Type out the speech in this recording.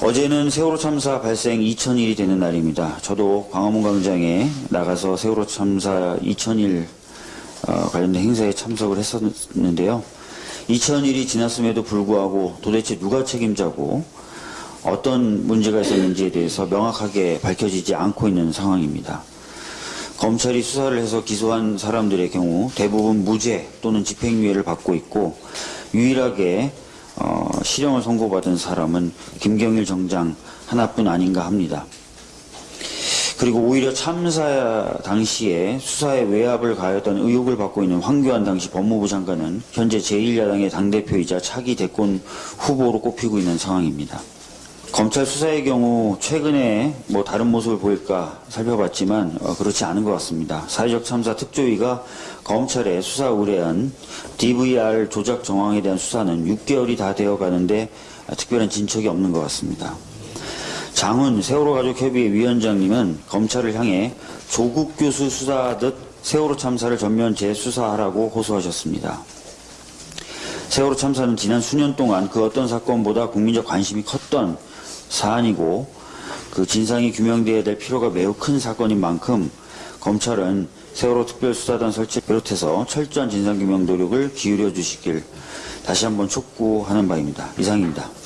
어제는 세월호 참사 발생 2000일이 되는 날입니다. 저도 광화문 광장에 나가서 세월호 참사 2000일 어, 관련된 행사에 참석을 했었는데요. 2000일이 지났음에도 불구하고 도대체 누가 책임자고 어떤 문제가 있었는지에 대해서 명확하게 밝혀지지 않고 있는 상황입니다. 검찰이 수사를 해서 기소한 사람들의 경우 대부분 무죄 또는 집행유예를 받고 있고 유일하게 어, 실형을 선고받은 사람은 김경일 정장 하나뿐 아닌가 합니다. 그리고 오히려 참사 당시에 수사에 외압을 가했던 의혹을 받고 있는 황교안 당시 법무부 장관은 현재 제1야당의 당대표이자 차기 대권 후보로 꼽히고 있는 상황입니다. 검찰 수사의 경우 최근에 뭐 다른 모습을 보일까 살펴봤지만 어, 그렇지 않은 것 같습니다. 사회적 참사 특조위가 검찰에 수사 의뢰한 DVR 조작 정황에 대한 수사는 6개월이 다 되어 가는데 아, 특별한 진척이 없는 것 같습니다. 장훈 세월호 가족협의회 위원장님은 검찰을 향해 조국 교수 수사하듯 세월호 참사를 전면 재수사하라고 호소하셨습니다. 세월호 참사는 지난 수년 동안 그 어떤 사건보다 국민적 관심이 컸던 사안이고 그 진상이 규명돼야 될 필요가 매우 큰 사건인 만큼 검찰은 세월호 특별수사단 설치 비롯해서 철저한 진상규명 노력을 기울여 주시길 다시 한번 촉구하는 바입니다. 이상입니다.